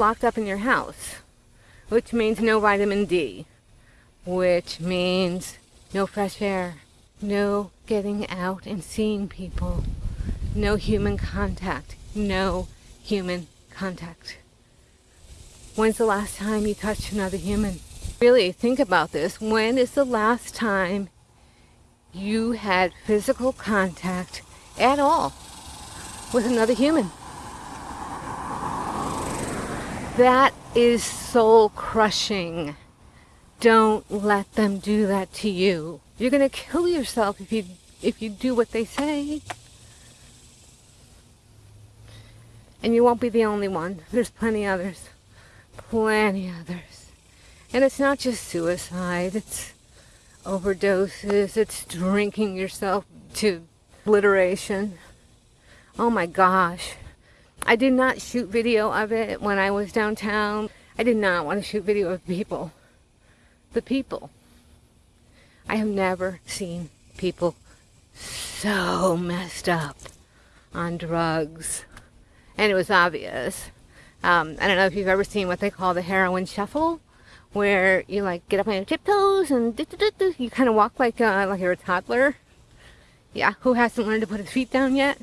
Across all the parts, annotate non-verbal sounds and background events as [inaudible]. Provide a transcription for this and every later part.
locked up in your house, which means no vitamin D, which means no fresh air, no getting out and seeing people, no human contact, no human contact. When's the last time you touched another human? Really think about this. When is the last time you had physical contact at all with another human? That is soul crushing. Don't let them do that to you. You're going to kill yourself if you if you do what they say. And you won't be the only one. There's plenty others. Plenty others. And it's not just suicide. It's overdoses. It's drinking yourself to obliteration. Oh my gosh. I did not shoot video of it when I was downtown. I did not want to shoot video of people. The people. I have never seen people so messed up on drugs. And it was obvious. Um, I don't know if you've ever seen what they call the heroin shuffle, where you like get up on your tiptoes and you kind of walk like uh, like you're a toddler. Yeah, who hasn't learned to put his feet down yet?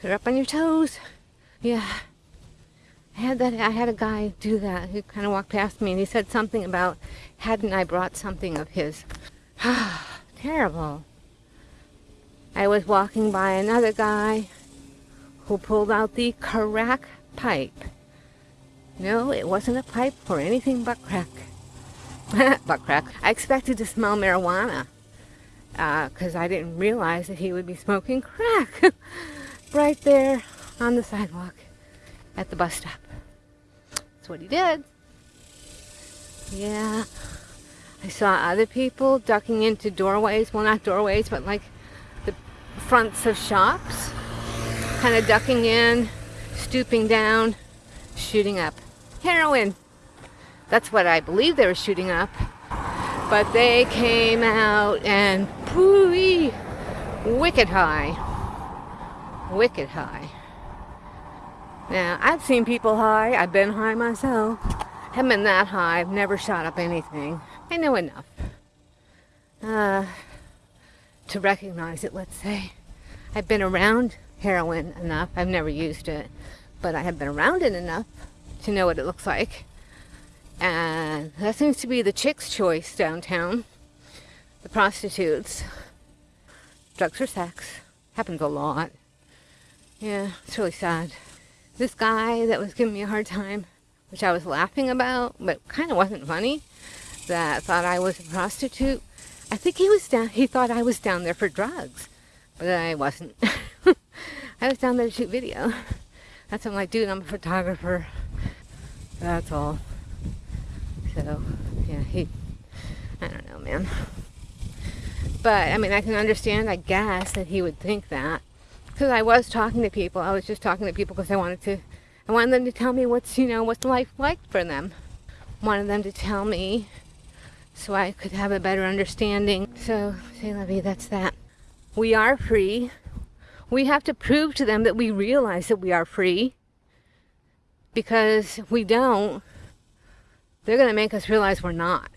You're up on your toes, yeah. I had that. I had a guy do that. who kind of walked past me and he said something about, hadn't I brought something of his? [sighs] Terrible. I was walking by another guy who pulled out the crack pipe. No, it wasn't a pipe for anything but crack. [laughs] but crack. I expected to smell marijuana because uh, I didn't realize that he would be smoking crack [laughs] right there on the sidewalk at the bus stop. That's what he did. Yeah. I saw other people ducking into doorways. Well, not doorways, but like the fronts of shops. Kind of ducking in, stooping down, shooting up. Heroin. That's what I believe they were shooting up. But they came out and pooey, wicked high. Wicked high. Now, I've seen people high. I've been high myself. Haven't been that high. I've never shot up anything. I know enough uh, to recognize it, let's say. I've been around heroin enough. I've never used it, but I have been around it enough to know what it looks like. And that seems to be the chick's choice downtown. The prostitutes. Drugs or sex. Happens a lot. Yeah, it's really sad this guy that was giving me a hard time, which I was laughing about, but kind of wasn't funny, that thought I was a prostitute. I think he was down, he thought I was down there for drugs, but I wasn't. [laughs] I was down there to shoot video. That's what I'm like, dude, I'm a photographer. That's all. So, yeah, he, I don't know, man. But, I mean, I can understand, I guess, that he would think that because I was talking to people. I was just talking to people because I wanted to, I wanted them to tell me what's, you know, what's life like for them. Wanted them to tell me so I could have a better understanding. So, say, Levy, that's that. We are free. We have to prove to them that we realize that we are free. Because if we don't, they're going to make us realize we're not.